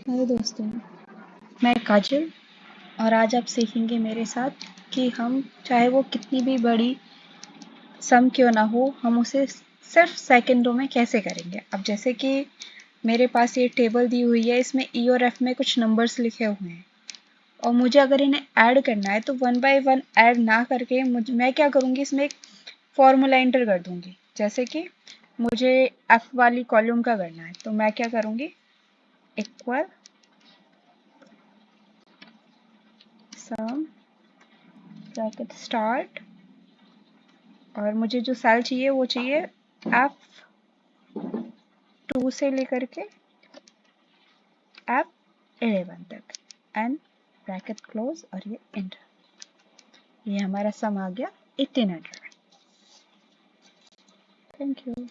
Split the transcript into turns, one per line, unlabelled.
Hello दोस्तों, मैं काजल और आज आप सीखेंगे मेरे साथ कि हम चाहे वो कितनी भी बड़ी सम क्यों ना हो, हम उसे सिर्फ़ सेकंडों में कैसे करेंगे। अब जैसे कि मेरे पास ये टेबल दी हुई है, इसमें ई और एफ़ में कुछ नंबर्स लिखे हुए हैं। और मुझे अगर इन्हें ऐड करना है तो वन बाय वन ऐड ना करके मुझे, मैं क्या करूँगी, इसमें एक फॉर्मूला इंटर कर दूँगी। जैसे कि मुझे एफ़ वाली कॉलम का करना है तो मैं क्या करूँगी इक्वल सम ब्रैकेट स्टार्ट और मुझे जो सेल चाहिए, वो चाहिए एफ़ टू से लेकर के एफ़ एलेवन तक। एंड ब्रैकेट क्लोज और ये एंटर ये हमारा सम आ गया एटीन हंड्रेड थैंक यू